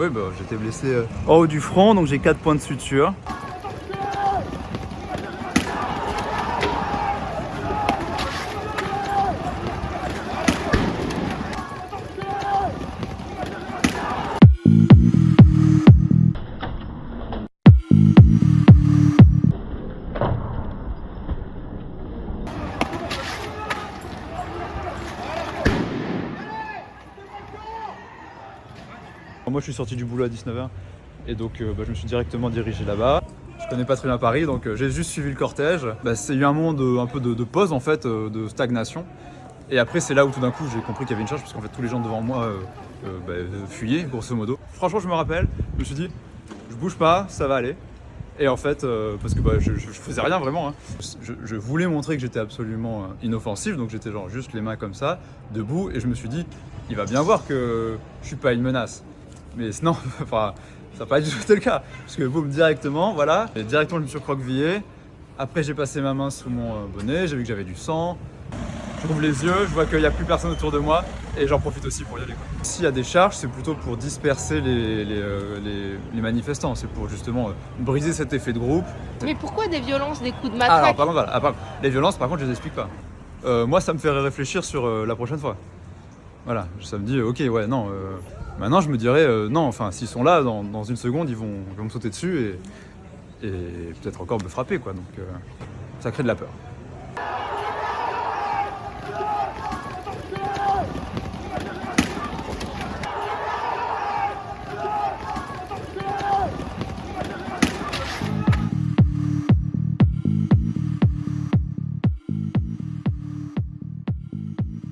Oui, bah j'étais blessé euh, en haut du front, donc j'ai 4 points de suture. Moi je suis sorti du boulot à 19h et donc euh, bah, je me suis directement dirigé là-bas. Je connais pas très bien Paris donc euh, j'ai juste suivi le cortège. Bah, c'est eu un moment de, un peu de, pause en fait, euh, de stagnation. Et après c'est là où tout d'un coup j'ai compris qu'il y avait une charge parce qu'en fait tous les gens devant moi euh, euh, bah, euh, fuyaient grosso modo. Franchement je me rappelle, je me suis dit je bouge pas, ça va aller. Et en fait, euh, parce que je, je- faisais rien vraiment, hein. je, je voulais montrer que j'étais absolument euh, inoffensif, donc j'étais genre juste les mains comme ça, debout, et je me suis dit, il va bien voir que je suis pas une menace. Mais non, enfin, ça n'a pas du tout été le cas. Parce que boum, directement, voilà, et directement je me suis recroquevillé. Après j'ai passé ma main sous mon euh, bonnet, j'ai vu que j'avais du sang. J'ouvre les yeux, je vois qu'il n'y a plus personne autour de moi et j'en profite aussi pour y aller. S'il y a des charges, c'est plutôt pour disperser les, les, euh, les- les manifestants, c'est pour justement euh, briser cet effet de groupe. Mais pourquoi des violences, des coups de Ah, alors matraque par contre, voilà, ah, par- les violences, par contre, je les explique pas. Euh, moi, ça me fait réfléchir sur euh, la prochaine fois. Voilà, ça me dit, ok, ouais, non. euh, maintenant, je me dirais, euh, non, enfin, s'ils sont là, dans, une seconde, ils vont, me sauter dessus et, et peut-être encore me frapper, quoi. Donc, euh, ça crée de la peur.